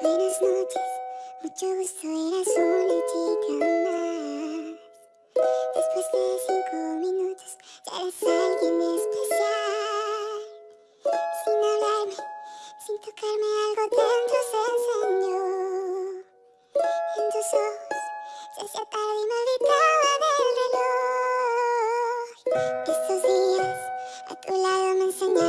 Buenas noches, mucho gusto, eras una más. Después de cinco minutos, ya eres alguien especial. Sin hablarme, sin tocarme, algo dentro se encendió. En tus ojos, se hacía tarde y me olvidaba del reloj. Estos días, a tu lado me enseñaron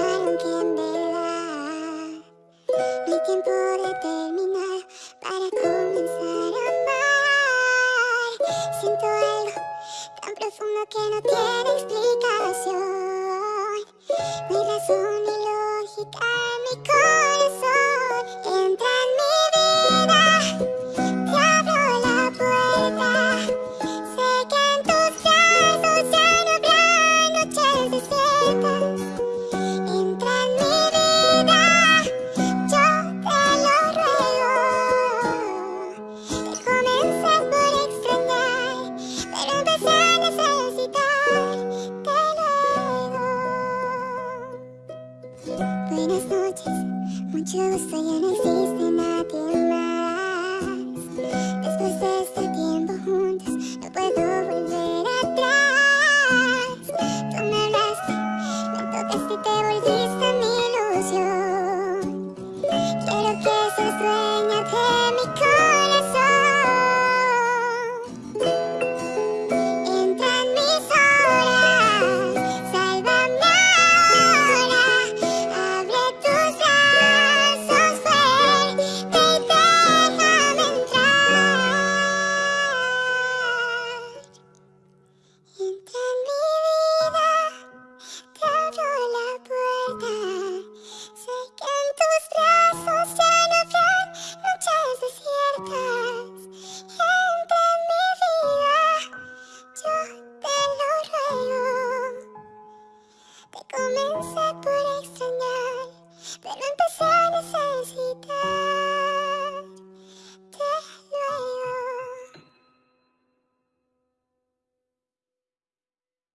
profundo que no tiene explicación. Buenas noches, mucho gusto ya no existe nadie más. Después de este tiempo juntos, no puedo volver atrás. Tú me hablaste, me tocaste y te volviste mi ilusión. Quiero que seas dueña de Te comencé por extrañar, pero antes